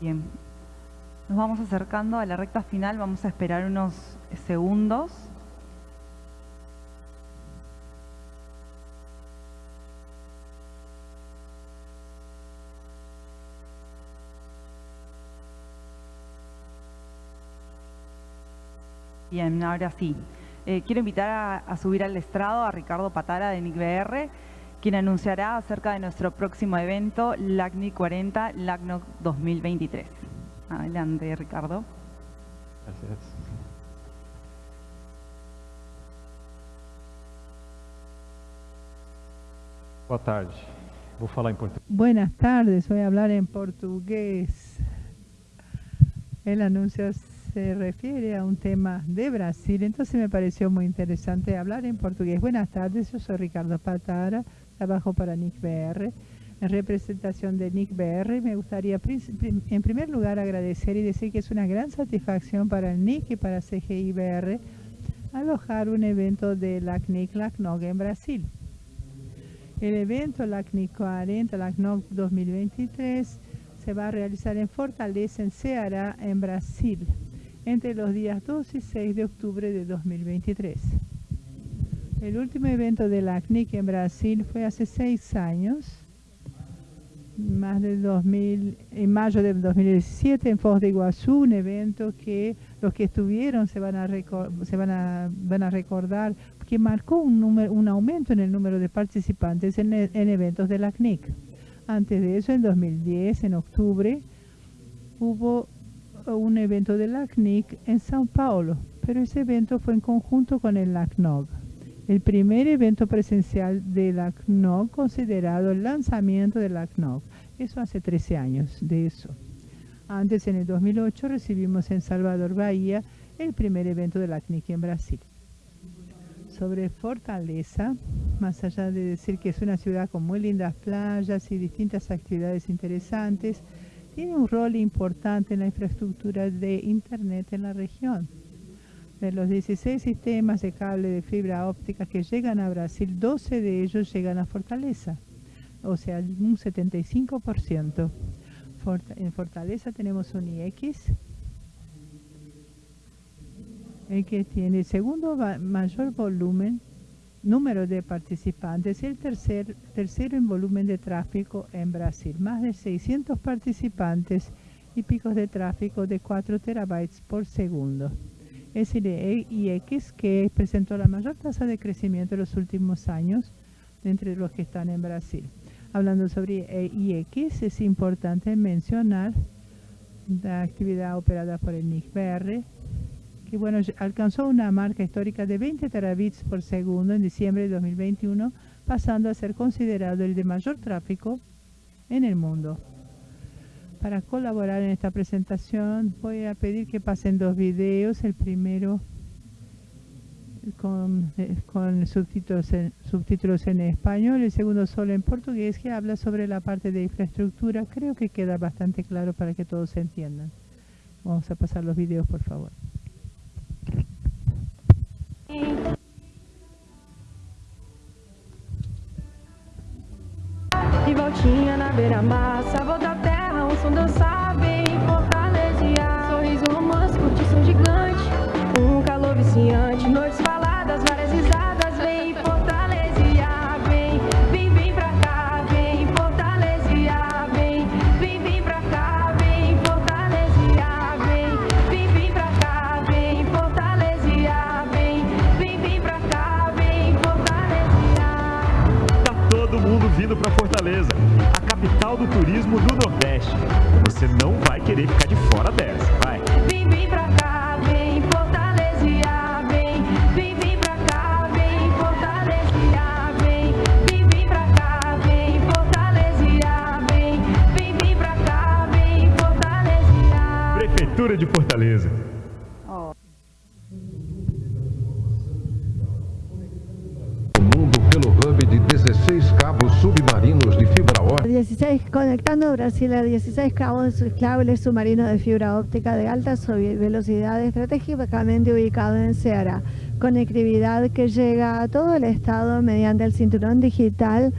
Bien, nos vamos acercando a la recta final, vamos a esperar unos segundos. Bien, ahora sí. Eh, quiero invitar a, subir al estrado a Ricardo Patara de NICBR, quien anunciará acerca de nuestro próximo evento, LACNIC 40, LACNOC 2023. Adelante, Ricardo. Gracias. Boa tarde. Vou falar em português. Buenas tardes, voy a hablar en portugués. El anuncio se refiere a un tema de Brasil, entonces me pareció muy interesante hablar en portugués. Buenas tardes, yo soy Ricardo Patara, trabajo para NICBR. En representación de NICBR, me gustaría en primer lugar agradecer y decir que es una gran satisfacción para el NIC y para CGIBR alojar un evento de LACNIC LACNOG en Brasil. El evento LACNIC 40 LACNOG 2023 se va a realizar en Fortaleza, en Ceará, en Brasil entre los días 2 y 6 de octubre de 2023. El último evento de la CNIC en Brasil fue hace seis años, más de 2000, en mayo de 2017 en Foz de Iguazú, un evento que los que estuvieron se van a, se van a, recordar que marcó un, número, un aumento en el número de participantes en, en eventos de la CNIC. Antes de eso, en 2010, en octubre, hubo un evento de la CNIC en Sao Paulo, pero ese evento fue en conjunto con el LACNOG. El primer evento presencial de la CNOG considerado el lanzamiento de la CNOG. Eso hace 13 años de eso. Antes, en el 2008, recibimos en Salvador, Bahía, el primer evento de la CNIC en Brasil. Sobre Fortaleza, más allá de decir que es una ciudad con muy lindas playas y distintas actividades interesantes, tiene un rol importante en la infraestructura de Internet en la región. De los 16 sistemas de cable de fibra óptica que llegan a Brasil, 12 de ellos llegan a Fortaleza, o sea, un 75%. en Fortaleza tenemos un IX, el que tiene el segundo mayor volumen número de participantes, el tercer, tercero en volumen de tráfico en Brasil, más de 600 participantes y picos de tráfico de 4 terabytes por segundo. El IX que presentó la mayor tasa de crecimiento en los últimos años entre los que están en Brasil. Hablando sobre IX, es importante mencionar la actividad operada por el NICBR, que bueno, alcanzó una marca histórica de 20 terabits por segundo en diciembre de 2021, pasando a ser considerado el de mayor tráfico en el mundo. Para colaborar en esta presentación voy a pedir que pasen dos videos, el primero con, eh, subtítulos, en, subtítulos en español, el segundo solo en portugués que habla sobre la parte de infraestructura. Creo que queda bastante claro para que todos se entiendan. Vamos a pasar los videos, por favor. Vindo pra Fortaleza, a capital do turismo do Nordeste. Você não vai querer ficar de fora dessa, vai. Vem, vem pra cá, vem fortaleziar, vem, vem, vem pra cá, vem fortaleziar, vem, vem, vem pra cá, vem fortaleziar, vem, vem, vem pra cá, vem fortaleziar. Prefeitura de Fortaleza. Conectando Brasil a 16 cabos cables submarinos de fibra óptica de alta velocidad estratégicamente ubicado en Ceará. Conectividad que llega a todo el estado mediante el cinturón digital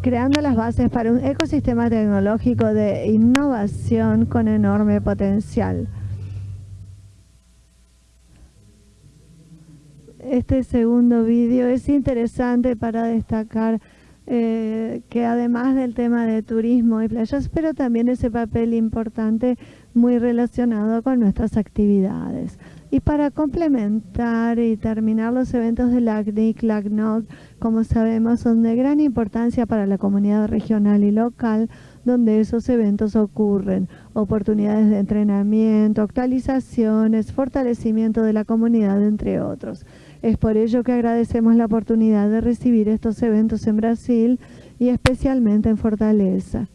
creando las bases para un ecosistema tecnológico de innovación con enorme potencial. Este segundo vídeo es interesante para destacar eh, que además del tema de turismo y playas, pero también ese papel importante muy relacionado con nuestras actividades. Y para complementar y terminar los eventos de la LACNIC, LACNOC, como sabemos, son de gran importancia para la comunidad regional y local donde esos eventos ocurren. Oportunidades de entrenamiento, actualizaciones, fortalecimiento de la comunidad, entre otros. Es por ello que agradecemos la oportunidad de recibir estos eventos en Brasil y especialmente en Fortaleza.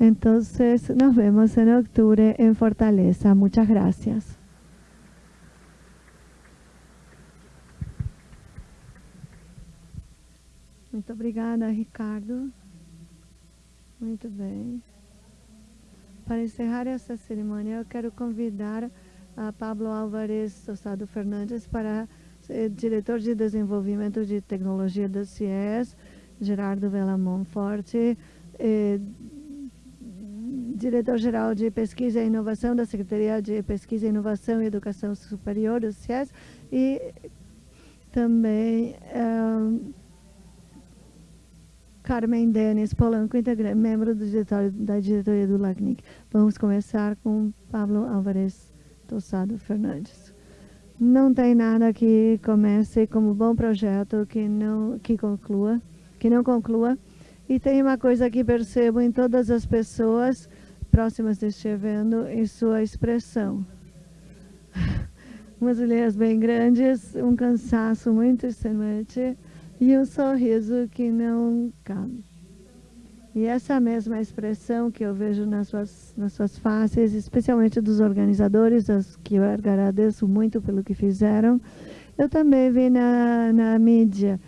Entonces, nos vemos en octubre en Fortaleza. Muchas gracias. Muito obrigada, Ricardo. Muito bem. Para encerrar essa cerimônia, eu quero convidar a Pablo Álvares Tostado Fernandes para diretor de desenvolvimento de tecnologia da CIES, Gerardo Vela Monforte, é, diretor-geral de pesquisa e inovação da Secretaria de Pesquisa, Inovação e Educação Superior do CIES e também é, Carmen Denis Polanco, membro do diretório, da diretoria do LACNIC. Vamos começar com Pablo Álvares Tossado Fernandes. Não tem nada que comece como bom projeto que não que conclua, que não conclua. E tem uma coisa que percebo em todas as pessoas próximas deste evento, em sua expressão. Umas olheiras bem grandes, um cansaço muito extremante e um sorriso que não cabe. E essa mesma expressão que eu vejo nas suas, nas suas faces, especialmente dos organizadores, as que eu agradeço muito pelo que fizeram, eu também vi na, na mídia.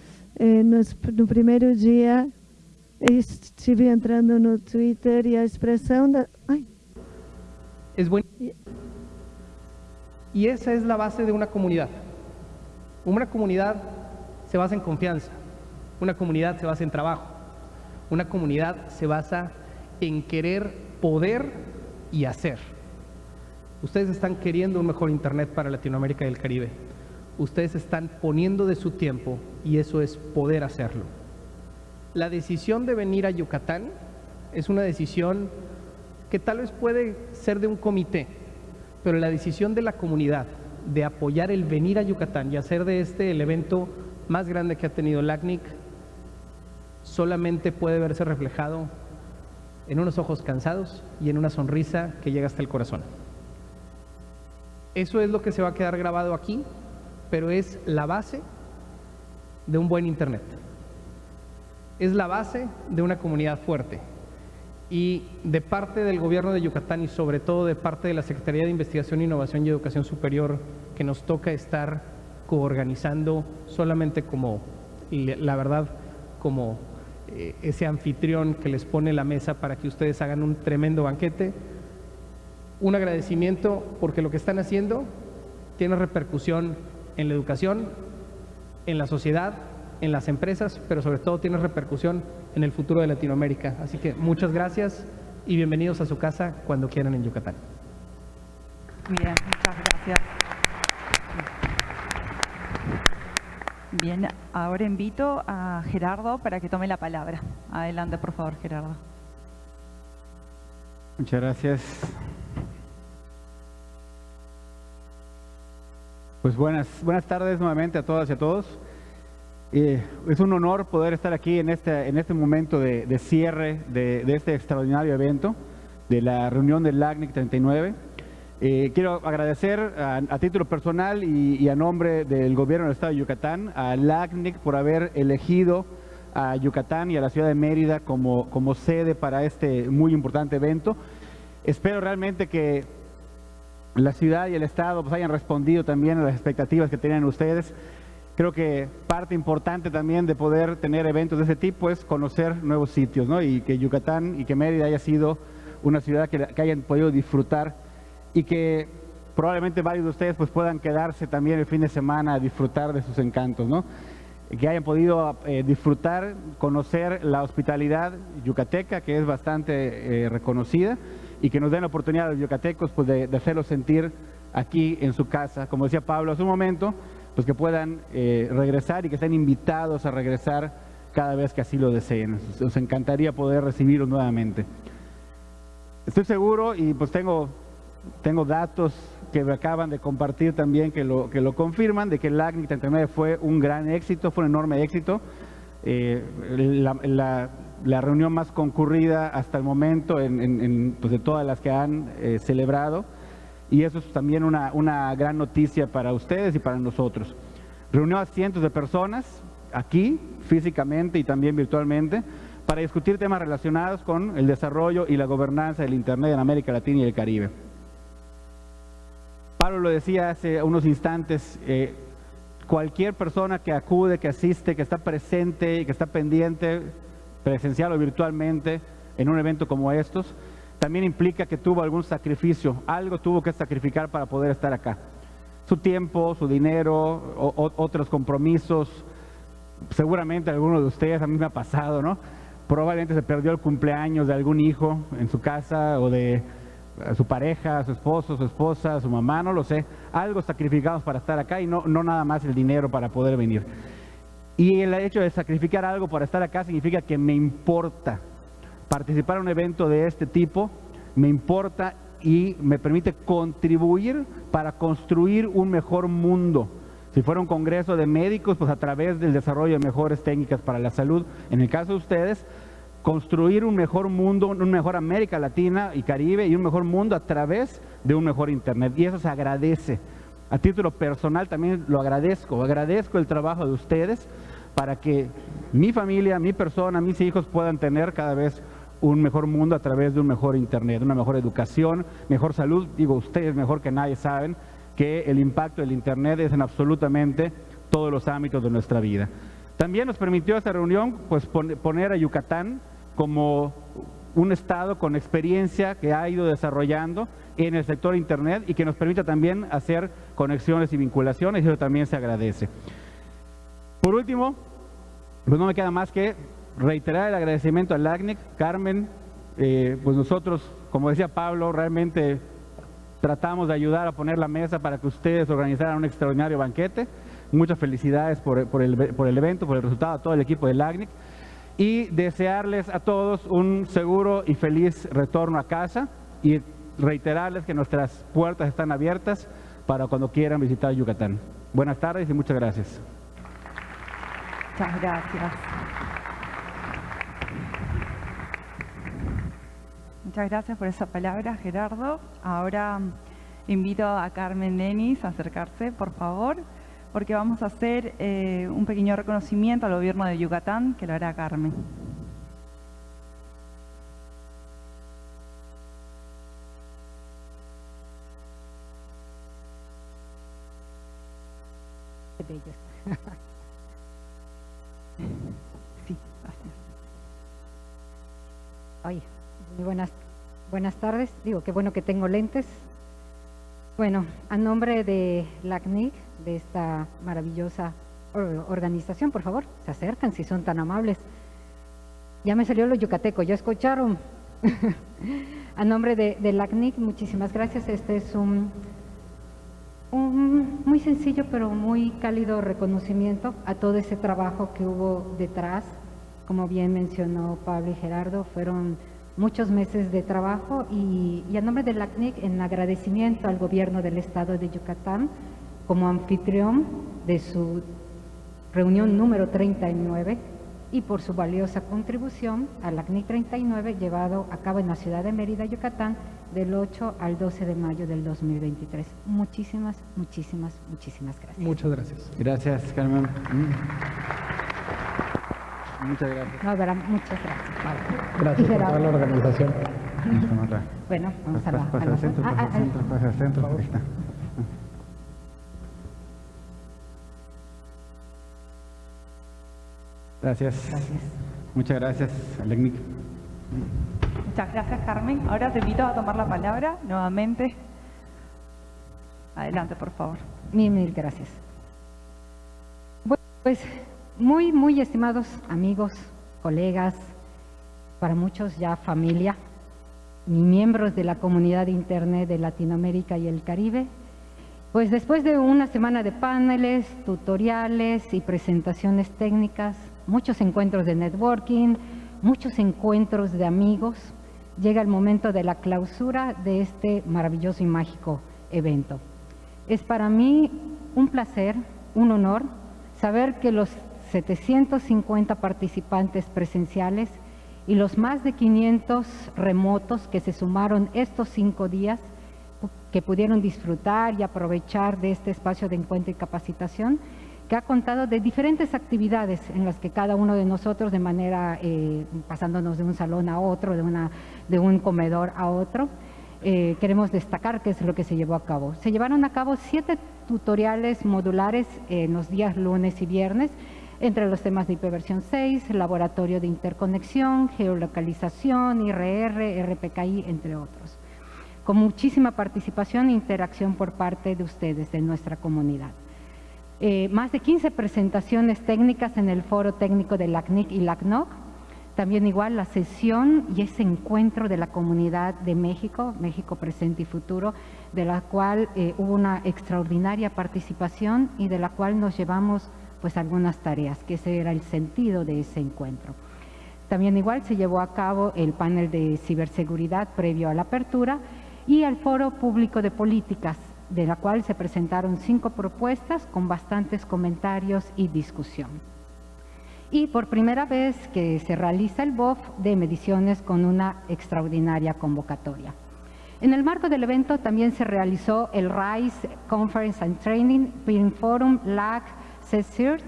No, primeiro dia, estive entrando no Twitter e a expressão da... Ai. Es bueno. Y esa es la base de una comunidad. Una comunidad se basa en confianza. Una comunidad se basa en trabajo. Una comunidad se basa en querer poder y hacer. Ustedes están queriendo un mejor Internet para Latinoamérica y el Caribe. Ustedes están poniendo de su tiempo y eso es poder hacerlo. La decisión de venir a Yucatán es una decisión que tal vez puede ser de un comité, pero la decisión de la comunidad de apoyar el venir a Yucatán y hacer de este el evento más grande que ha tenido LACNIC solamente puede verse reflejado en unos ojos cansados y en una sonrisa que llega hasta el corazón. Eso es lo que se va a quedar grabado aquí, pero es la base de un buen Internet. Es la base de una comunidad fuerte. Y de parte del gobierno de Yucatán y sobre todo de parte de la Secretaría de Investigación, Innovación y Educación Superior, que nos toca estar coorganizando solamente como, la verdad, como eh, ese anfitrión que les pone la mesa para que ustedes hagan un tremendo banquete. Un agradecimiento porque lo que están haciendo tiene repercusión en la educación, en la sociedad, en las empresas, pero sobre todo tiene repercusión en el futuro de Latinoamérica. Así que muchas gracias y bienvenidos a su casa cuando quieran en Yucatán. Bien, muchas gracias. Bien, ahora invito a Gerardo para que tome la palabra. Adelante, por favor, Gerardo. Muchas gracias. Pues buenas, buenas tardes nuevamente a todas y a todos. Eh, es un honor poder estar aquí en este, en este momento de, cierre de, este extraordinario evento, de la reunión del LACNIC 39. Eh, quiero agradecer a, título personal y, a nombre del gobierno del estado de Yucatán a LACNIC por haber elegido a Yucatán y a la ciudad de Mérida como, sede para este muy importante evento. Espero realmente que la ciudad y el estado pues, hayan respondido también a las expectativas que tenían ustedes. Creo que parte importante también de poder tener eventos de ese tipo es conocer nuevos sitios ¿no? y que Yucatán y que Mérida haya sido una ciudad que hayan podido disfrutar y que probablemente varios de ustedes pues puedan quedarse también el fin de semana a disfrutar de sus encantos, ¿no? que hayan podido eh, disfrutar, conocer la hospitalidad yucateca, que es bastante eh, reconocida, y que nos den la oportunidad a los yucatecos pues, de, hacerlos sentir aquí en su casa. Como decía Pablo hace un momento, pues que puedan eh, regresar y que estén invitados a regresar cada vez que así lo deseen. Nos encantaría poder recibirlos nuevamente. Estoy seguro y pues tengo, tengo datos que me acaban de compartir también que lo, que lo confirman, de que el ACNIC 39 fue un gran éxito, fue un enorme éxito. Eh, la, reunión más concurrida hasta el momento en, en, en, pues de todas las que han eh, celebrado y eso es también una, una gran noticia para ustedes y para nosotros. Reunió a cientos de personas aquí, físicamente y también virtualmente, para discutir temas relacionados con el desarrollo y la gobernanza del Internet en América Latina y el Caribe. Pablo lo decía hace unos instantes, eh, cualquier persona que acude, que asiste, que está presente y que está pendiente, presencial o virtualmente, en un evento como estos, también implica que tuvo algún sacrificio, algo tuvo que sacrificar para poder estar acá. Su tiempo, su dinero, otros compromisos, seguramente alguno de ustedes, a mí me ha pasado, ¿no? Probablemente se perdió el cumpleaños de algún hijo en su casa o de su pareja, su esposo, su esposa, su mamá, no lo sé. Algo sacrificamos para estar acá y no, no nada más el dinero para poder venir. Y el hecho de sacrificar algo para estar acá significa que me importa, participar en un evento de este tipo me importa y me permite contribuir para construir un mejor mundo. Si fuera un congreso de médicos, pues a través del desarrollo de mejores técnicas para la salud, en el caso de ustedes, construir un mejor mundo, un mejor América Latina y Caribe y un mejor mundo a través de un mejor Internet. Y eso se agradece. A título personal también lo agradezco, agradezco el trabajo de ustedes para que mi familia, mi persona, mis hijos puedan tener cada vez un mejor mundo a través de un mejor Internet, una mejor educación, mejor salud. Digo, ustedes mejor que nadie saben que el impacto del Internet es en absolutamente todos los ámbitos de nuestra vida. También nos permitió esta reunión pues, poner a Yucatán como un estado con experiencia que ha ido desarrollando en el sector Internet y que nos permite también hacer conexiones y vinculaciones eso también se agradece. Por último, pues no me queda más que reiterar el agradecimiento al ACNIC, Carmen, eh, pues nosotros, como decía Pablo, realmente tratamos de ayudar a poner la mesa para que ustedes organizaran un extraordinario banquete. Muchas felicidades por, por, el, por el, evento, por el resultado, a todo el equipo del ACNIC y desearles a todos un seguro y feliz retorno a casa y reiterarles que nuestras puertas están abiertas para cuando quieran visitar Yucatán. Buenas tardes y muchas gracias. Muchas gracias. Muchas gracias por esa palabra, Gerardo. Ahora invito a Carmen Denis a acercarse, por favor, porque vamos a hacer eh, un pequeño reconocimiento al gobierno de Yucatán, que lo hará Carmen. Sí. Oye. Muy buenas, buenas tardes. Digo, qué bueno que tengo lentes. Bueno, a nombre de la CNIC, de esta maravillosa organización, por favor, se acercan si son tan amables. Ya me salió lo yucateco, ¿ya escucharon? a nombre de, de la CNIC, muchísimas gracias. Este es un, un muy sencillo pero muy cálido reconocimiento a todo ese trabajo que hubo detrás. Como bien mencionó Pablo y Gerardo, fueron muchos meses de trabajo y, y a nombre de la CNIC en agradecimiento al gobierno del estado de Yucatán como anfitrión de su reunión número 39 y por su valiosa contribución a la CNIC 39 llevado a cabo en la ciudad de Mérida, Yucatán, del 8 al 12 de mayo del 2023. Muchísimas, muchísimas, muchísimas gracias. Muchas gracias. Gracias, Carmen. Mm. Muchas gracias. No, verá, muchas gracias. Vale. Gracias por toda la organización. Bueno, vamos a la... Pasa al centro, Ah, pasa al ah, centro, pasa al centro. Gracias. Muchas gracias, Alecnic. Muchas gracias, Carmen. Ahora te invito a tomar la palabra nuevamente. Adelante, por favor. Mil, mil gracias. Bueno, pues muy, muy estimados amigos, colegas, para muchos ya familia, y miembros de la comunidad de Internet de Latinoamérica y el Caribe, pues después de una semana de paneles, tutoriales y presentaciones técnicas, muchos encuentros de networking, muchos encuentros de amigos, llega el momento de la clausura de este maravilloso y mágico evento. Es para mí un placer, un honor, saber que los 750 participantes presenciales y los más de 500 remotos que se sumaron estos cinco días, que pudieron disfrutar y aprovechar de este espacio de encuentro y capacitación, que ha contado de diferentes actividades en las que cada uno de nosotros de manera, eh, pasándonos de un salón a otro, de, un comedor a otro, eh, queremos destacar qué es lo que se llevó a cabo. Se llevaron a cabo siete tutoriales modulares en los días lunes y viernes, entre los temas de hiperversión 6, laboratorio de interconexión, geolocalización, IRR, RPKI, entre otros. Con muchísima participación e interacción por parte de ustedes, de nuestra comunidad. Eh, más de 15 presentaciones técnicas en el foro técnico de LACNIC y LACNOC, también igual la sesión y ese encuentro de la comunidad de México, México presente y futuro, de la cual eh, hubo una extraordinaria participación y de la cual nos llevamos pues algunas tareas, que ese era el sentido de ese encuentro. También igual se llevó a cabo el panel de ciberseguridad previo a la apertura y el foro público de políticas, de la cual se presentaron cinco propuestas con bastantes comentarios y discusión. Y por primera vez que se realiza el BOF de mediciones con una extraordinaria convocatoria. En el marco del evento también se realizó el RISE Conference and Training, Peering Forum, LAC, CECIRT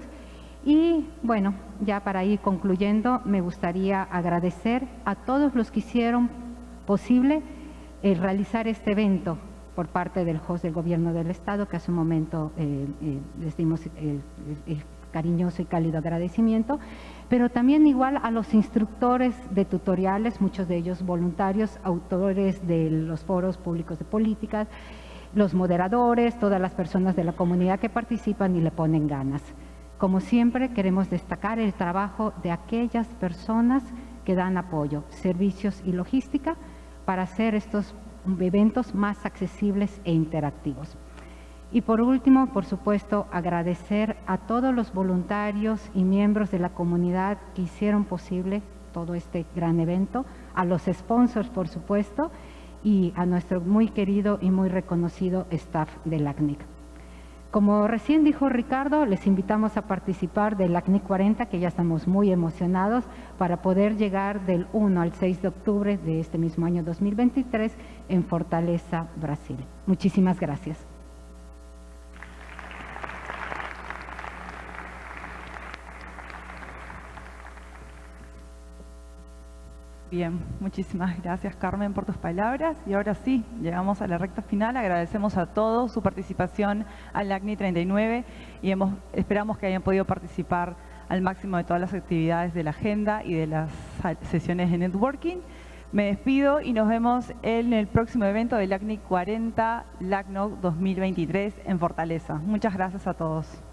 y bueno, ya para ir concluyendo, me gustaría agradecer a todos los que hicieron posible el realizar este evento por parte del host del Gobierno del Estado, que hace un momento eh, eh, les dimos el cariñoso y cálido agradecimiento, pero también igual a los instructores de tutoriales, muchos de ellos voluntarios, autores de los foros públicos de políticas, los moderadores, todas las personas de la comunidad que participan y le ponen ganas. Como siempre, queremos destacar el trabajo de aquellas personas que dan apoyo, servicios y logística para hacer estos eventos más accesibles e interactivos. Y por último, por supuesto, agradecer a todos los voluntarios y miembros de la comunidad que hicieron posible todo este gran evento, a los sponsors, por supuesto, y a nuestro muy querido y muy reconocido staff de la ACNIC. Como recién dijo Ricardo, les invitamos a participar del ACNIC 40, que ya estamos muy emocionados, para poder llegar del 1 al 6 de octubre de este mismo año 2023 en Fortaleza, Brasil. Muchísimas gracias. Bien, muchísimas gracias Carmen por tus palabras y ahora sí, llegamos a la recta final, agradecemos a todos su participación al ACNI 39 y hemos, esperamos que hayan podido participar al máximo de todas las actividades de la agenda y de las sesiones de networking. Me despido y nos vemos en el próximo evento del ACNI 40 LACNOC 2023 en Fortaleza. Muchas gracias a todos.